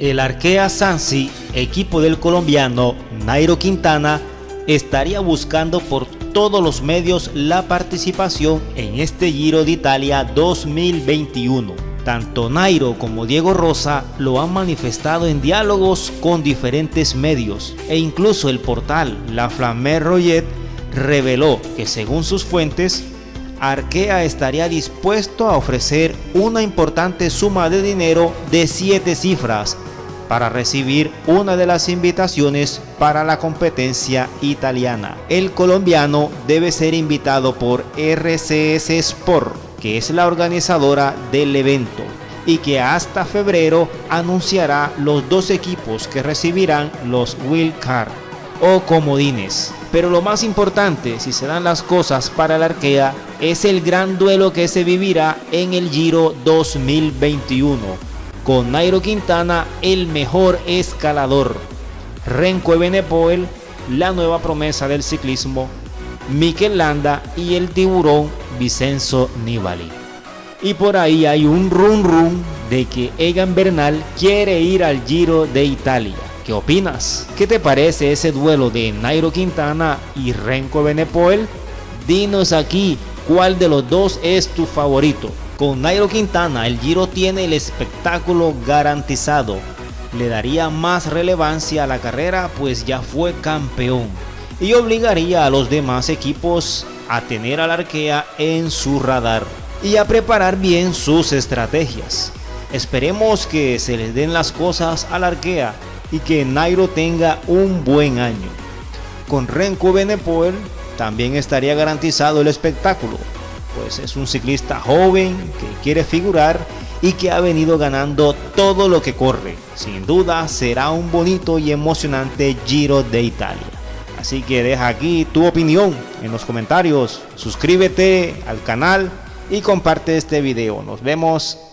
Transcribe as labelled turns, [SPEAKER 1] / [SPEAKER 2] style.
[SPEAKER 1] El Arkea Sansi, equipo del colombiano Nairo Quintana, estaría buscando por todos los medios la participación en este Giro de Italia 2021. Tanto Nairo como Diego Rosa lo han manifestado en diálogos con diferentes medios e incluso el portal La Flamme Royet reveló que según sus fuentes Arkea estaría dispuesto a ofrecer una importante suma de dinero de 7 cifras para recibir una de las invitaciones para la competencia italiana. El colombiano debe ser invitado por RCS Sport, que es la organizadora del evento y que hasta febrero anunciará los dos equipos que recibirán los Will Card o comodines. Pero lo más importante, si se dan las cosas para el Arkea, es el gran duelo que se vivirá en el Giro 2021 con Nairo Quintana el mejor escalador, Renko Ebenepoel la nueva promesa del ciclismo, Mikel Landa y el tiburón Vicenzo Nibali. Y por ahí hay un run run de que Egan Bernal quiere ir al Giro de Italia. ¿Qué opinas? ¿Qué te parece ese duelo de Nairo Quintana y Renko Ebenepoel? Dinos aquí cuál de los dos es tu favorito. Con Nairo Quintana el Giro tiene el espectáculo garantizado. Le daría más relevancia a la carrera pues ya fue campeón y obligaría a los demás equipos a tener al Arkea en su radar y a preparar bien sus estrategias. Esperemos que se les den las cosas al Arkea y que Nairo tenga un buen año. Con Renko Benepoel también estaría garantizado el espectáculo pues es un ciclista joven que quiere figurar y que ha venido ganando todo lo que corre. Sin duda será un bonito y emocionante Giro de Italia. Así que deja aquí tu opinión en los comentarios, suscríbete al canal y comparte este video. Nos vemos